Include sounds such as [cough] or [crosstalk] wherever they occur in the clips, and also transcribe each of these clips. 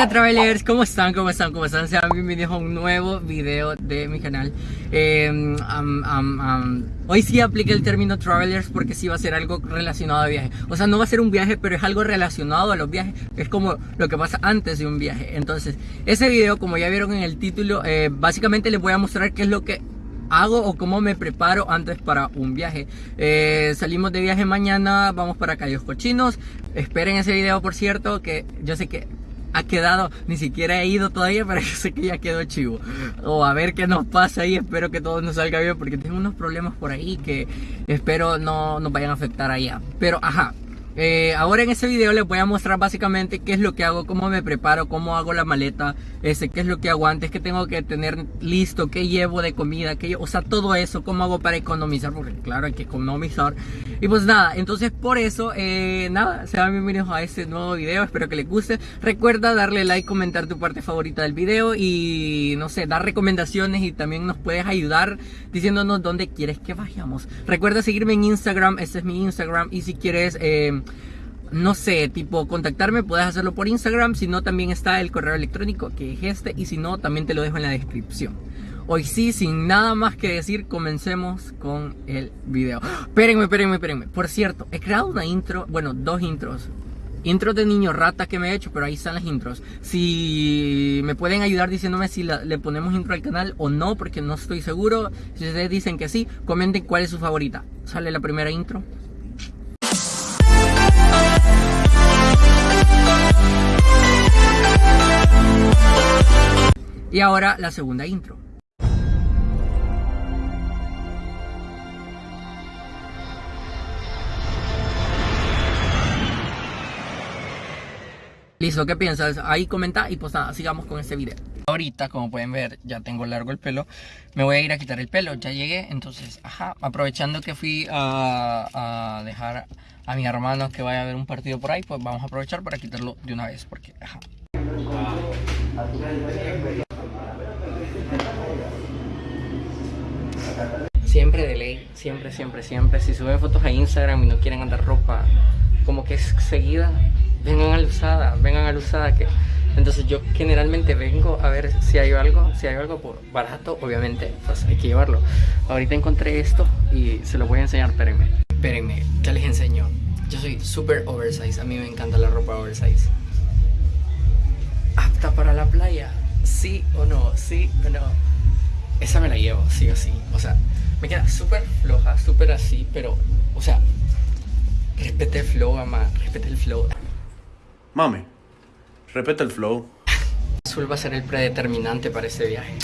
Hola travelers, ¿cómo están? ¿Cómo están? ¿Cómo están? Sean bienvenidos a un nuevo video de mi canal um, Hoy sí apliqué el término travelers porque sí va a ser algo relacionado a viaje O sea, no va a ser un viaje, pero es algo relacionado a los viajes Es como lo que pasa antes de un viaje Entonces, ese video, como ya vieron en el título eh, Básicamente les voy a mostrar qué es lo que hago o cómo me preparo antes para un viaje. Eh, salimos de viaje mañana, vamos para Cayos Cochinos. Esperen ese video, por cierto, que yo sé que ha quedado, ni siquiera he ido todavía, pero [laughs] yo sé que ya quedó chivo. O a ver qué nos pasa ahí, espero que todo nos salga bien, porque tengo unos problemas por ahí que espero no nos vayan a afectar allá. Pero ajá, eh, ahora en este video les voy a mostrar básicamente qué es lo que hago, cómo me preparo, cómo hago la maleta, este, qué es lo que hago antes, qué tengo que tener listo, qué llevo de comida, qué, o sea, todo eso, cómo hago para economizar, porque claro, hay que economizar. Y pues nada, entonces por eso, eh, nada, sean bienvenidos a este nuevo video, espero que les guste. Recuerda darle like, comentar tu parte favorita del video y no sé, dar recomendaciones y también nos puedes ayudar diciéndonos dónde quieres que vayamos. Recuerda seguirme en Instagram, este es mi Instagram y si quieres... Eh, no sé, tipo contactarme, puedes hacerlo por Instagram, si no también está el correo electrónico que es este y si no también te lo dejo en la descripción. Hoy sí, sin nada más que decir, comencemos con el video. Espérenme, espérenme, espérenme. Por cierto, he creado una intro, bueno, dos intros. Intros de niño rata que me he hecho, pero ahí están las intros. Si me pueden ayudar diciéndome si le ponemos intro al canal o no, porque no estoy seguro. Si ustedes dicen que sí, comenten cuál es su favorita. Sale la primera intro. Y ahora la segunda intro. Listo, ¿qué piensas? Ahí comenta y pues nada, sigamos con este video. Ahorita, como pueden ver, ya tengo largo el pelo. Me voy a ir a quitar el pelo, ya llegué. Entonces, ajá, aprovechando que fui a, dejar a mi hermano que vaya a ver un partido por ahí, pues vamos a aprovechar para quitarlo de una vez, porque, ajá. Siempre de ley, siempre, siempre, siempre. Si suben fotos a Instagram y no quieren andar ropa como que es seguida, vengan a la usada, vengan a la usada que... Entonces yo generalmente vengo a ver si hay algo, si hay algo por barato, obviamente, pues hay que llevarlo. Ahorita encontré esto y se lo voy a enseñar, espérenme. Espérenme, ya les enseño. Yo soy super oversize, a mí me encanta la ropa oversize. ¿Apta para la playa? ¿Sí o no? ¿Sí o no? Esa me la llevo, sí o sí. O sea, me queda súper floja, súper así, pero, o sea, respete el flow, mamá, respete el flow. Mami, respete el flow. Azul va a ser el predeterminante para este viaje.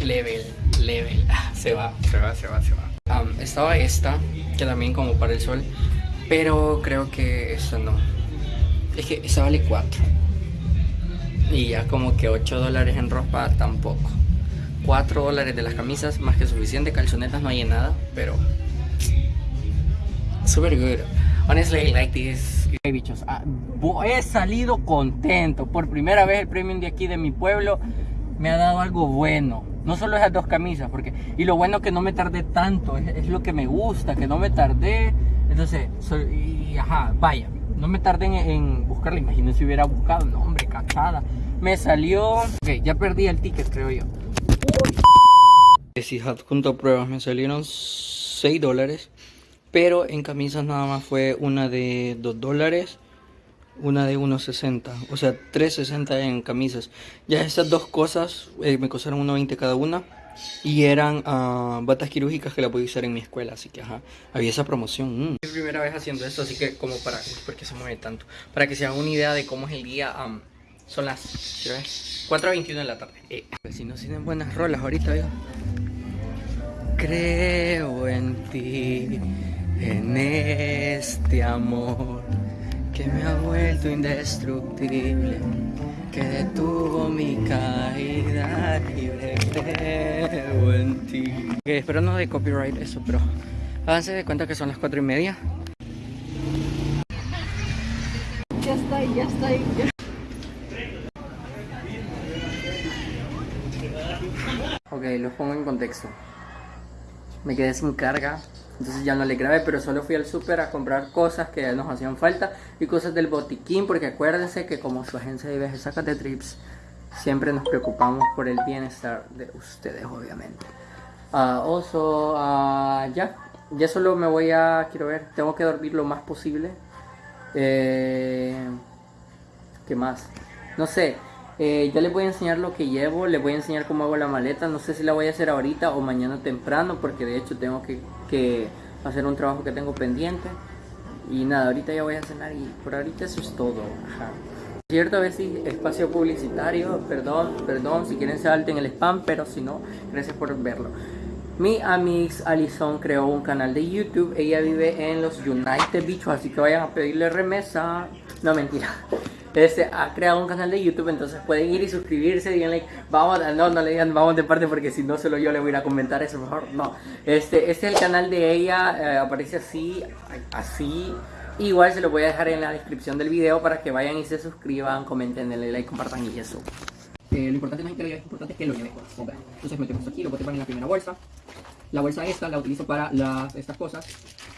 Level, level. Ah, se va, se va, se va, se va. estaba esta, que también como para el sol, pero creo que esta no. Es que esa vale 4. Y ya como que 8 dólares en ropa tampoco. 4 dólares de las camisas, más que suficiente. Calzonetas no hay nada, pero... Super good. Honestly, I like this. Hey, bichos, ah, he salido contento. Por primera vez el premium de aquí de mi pueblo me ha dado algo bueno. No solo esas dos camisas, porque... Y lo bueno que no me tardé tanto, es, lo que me gusta, que no me tardé. Entonces, soy, y, ajá, vaya, no me tardé en, en buscarla. Imagínense si hubiera buscado, no hombre, cachada. Me salió... Ok, ya perdí el ticket, creo yo. Si junto a pruebas me salieron 6 dólares. Pero en camisas nada más fue una de 2 dólares. Una de 1.60. O sea, 3.60 en camisas. Ya estas dos cosas eh, me costaron 1.20 cada una. Y eran uh, batas quirúrgicas que la podía usar en mi escuela. Así que ajá, había esa promoción. Mm. Mi primera vez haciendo esto, así que como para... porque se mueve tanto? Para que se hagan una idea de cómo es el día... son las 4.21 de la tarde. Eh, si no tienen buenas rolas ahorita. Creo en ti, en este amor que me ha vuelto indestructible, que detuvo mi caída libre. Creo en ti. espero no de copyright eso, pero háganse de cuenta que son las 4 y media. Ya está ahí, ya está ahí. Ok, los pongo en contexto. Me quedé sin carga Entonces ya no le grabé, pero solo fui al súper a comprar cosas que nos hacían falta y cosas del botiquín, porque acuérdense que como su agencia de viajes saca de trips, siempre nos preocupamos por el bienestar de ustedes, obviamente. Ah, oso, ah, ya, ya solo me voy a, quiero ver, tengo que dormir lo más posible. Eh, ¿Qué más? No sé, eh, ya les voy a enseñar lo que llevo, les voy a enseñar cómo hago la maleta. No sé si la voy a hacer ahorita o mañana temprano, porque de hecho tengo que, que hacer un trabajo que tengo pendiente. Y nada, ahorita ya voy a cenar y por ahorita eso es todo. Ajá. Cierto, a si espacio publicitario, perdón, perdón, si quieren salten el spam, pero si no, gracias por verlo. Mi amix Alison creó un canal de YouTube, ella vive en los United Beach, así que vayan a pedirle remesa. No, mentira. Este ha creado un canal de YouTube, entonces pueden ir y suscribirse, díganle, vamos, no, no le digan vamos de parte porque si no solo yo le voy a ir a comentar eso, mejor no. Este, este es el canal de ella, eh, aparece así, así. Igual se lo voy a dejar en la descripción del video para que vayan y se suscriban, comenten, denle like, compartan y eso. Eh, lo importante no es que lo lleve, lo importante es que lo lleve. Okay. Entonces metemos aquí, lo ponemos en la primera bolsa. La bolsa esta la utilizo para las, estas cosas.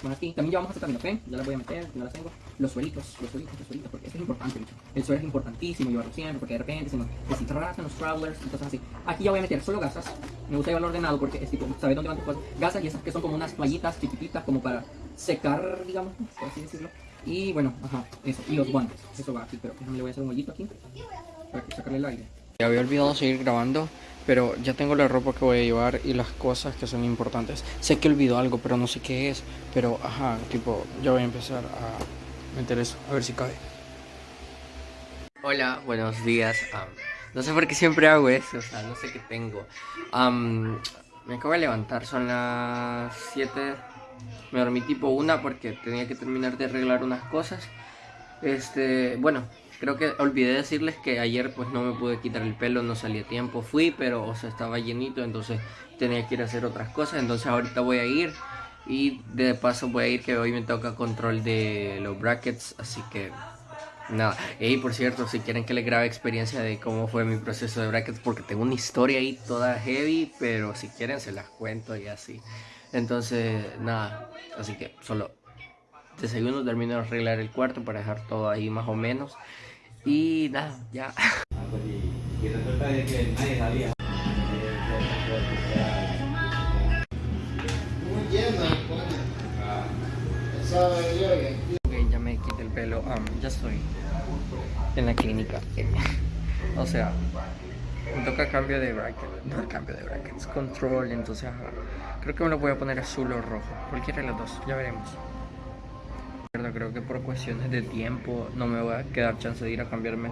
Bueno, aquí también llevamos acetaminofén, ya las voy a meter, no las tengo. Los suelitos, los suelitos, los suelitos, porque esto es importante. bicho. El suelo es importantísimo llevarlo siempre, porque de repente se nos deshidratan los travelers y cosas así. Aquí ya voy a meter solo gasas. Me gusta llevarlo ordenado porque es tipo, ¿sabes dónde van tus cosas? Gasas y esas que son como unas toallitas chiquititas, como para secar, digamos, por así decirlo. Y bueno, ajá, eso. Y los guantes, eso va aquí, pero déjame le voy a hacer un hoyito aquí para que sacarle el aire. Ya había olvidado seguir grabando, pero ya tengo la ropa que voy a llevar y las cosas que son importantes. Sé que olvidó algo, pero no sé qué es. Pero, ajá, tipo, ya voy a empezar a meter eso, a ver si cabe. Hola, buenos días. am, no sé por qué siempre hago eso, o sea, no sé qué tengo. Am, me acabo de levantar, son las 7. Me dormí tipo una porque tenía que terminar de arreglar unas cosas. Este, bueno, creo que olvidé decirles que ayer pues no me pude quitar el pelo, no salí a tiempo. Fui, pero o sea, estaba llenito, entonces tenía que ir a hacer otras cosas. Entonces ahorita voy a ir y de paso voy a ir que hoy me toca control de los brackets, así que nada. Y por cierto, si quieren que les grabe experiencia de cómo fue mi proceso de brackets, porque tengo una historia ahí toda heavy, pero si quieren se las cuento y así. Entonces, nada, así que solo desayuno, termino de arreglar el cuarto para dejar todo ahí más o menos. Y nada, ya. Ok, ya me quité el pelo. am, ya estoy en la clínica. o sea, me toca cambio de bracket. No cambio de brackets, control. Entonces, creo que me lo voy a poner azul o rojo. Cualquiera de los dos, ya veremos. Creo que por cuestiones de tiempo no me voy a quedar chance de ir a cambiarme.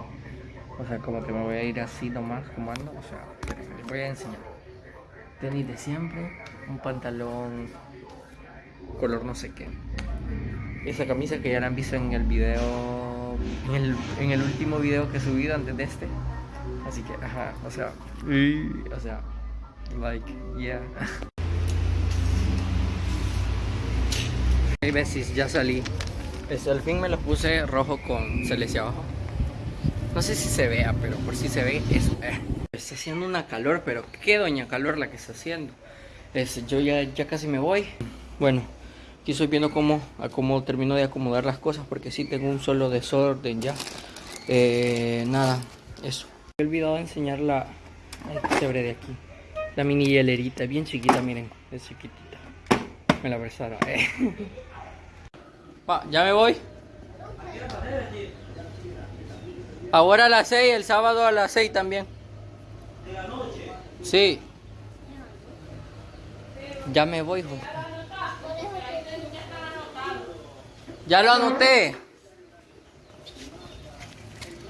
O sea, como que me voy a ir así nomás, como ando. O sea, les voy a enseñar. Tenis de siempre, un pantalón color no sé qué. Esa camisa que ya la han visto en el video, en el, en el último video que he subido antes de este. Así que, ajá, o sea, o sea, like, yeah. [laughs] Hey, Besis, ya salí. Este, al fin me lo puse rojo con celeste abajo. No sé si se vea, pero por si se ve, eso. eh. Está haciendo una calor, pero qué doña calor la que está haciendo. Este, yo ya, ya casi me voy. Bueno, aquí estoy viendo cómo, a cómo termino de acomodar las cosas, porque sí tengo un solo desorden ya. Eh, nada, eso. He olvidado enseñar la quebré de aquí. La mini hielerita, bien chiquita, miren, es chiquitita. Me la prestaron, eh. [laughs] Pa, ya me voy. Ahora a las 6, el sábado a las 6 también. ¿De la noche? Sí. Ya me voy, hijo. Ya lo anoté.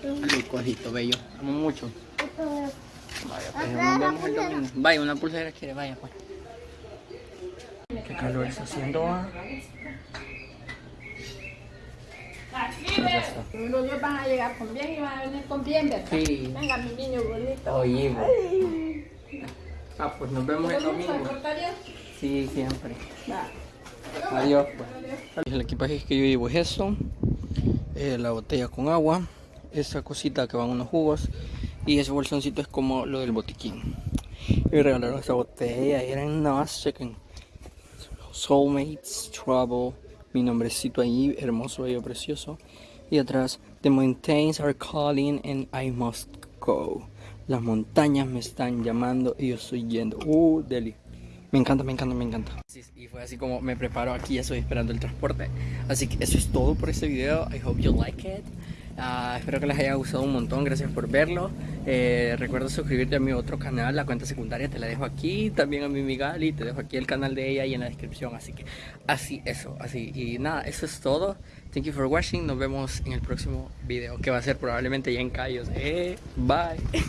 Salud, cojito bello. Amo mucho. Vaya, pues nos vemos el domingo. Vaya, una pulsera quiere, vaya, pues. Qué calor está haciendo, ah. Ya está. Los van a llegar con bien y van a venir con bien, ¿verdad? Sí. Venga, mi niño bonito. Oye. Ah, pues nos vemos el ¿Nos vamos a domingo. Sí, siempre. Va. Adiós. pues. El equipaje que yo llevo es esto, eh, la botella con agua, esa cosita que van unos jugos y ese bolsoncito es como lo del botiquín. Y me regalaron esta botella y eran nada más, chequen, Soulmates Travel, mi nombrecito ahí, hermoso, bello, precioso. Y atrás, The mountains are calling and I must go. Las montañas me están llamando y yo estoy yendo. Uh, Delhi. Me encanta, me encanta, me encanta. Y fue así como me preparo aquí, estoy esperando el transporte. Así que eso es todo por este video. I hope you like it. Ah, espero que les haya gustado un montón, gracias por verlo. Eh, recuerda suscribirte a mi otro canal, la cuenta secundaria te la dejo aquí, también a mi Migali, te dejo aquí el canal de ella y en la descripción. Así que así, eso, así. Y nada, eso es todo. Thank you for watching, nos vemos en el próximo video, que va a ser probablemente ya en Cayos. Eh, bye.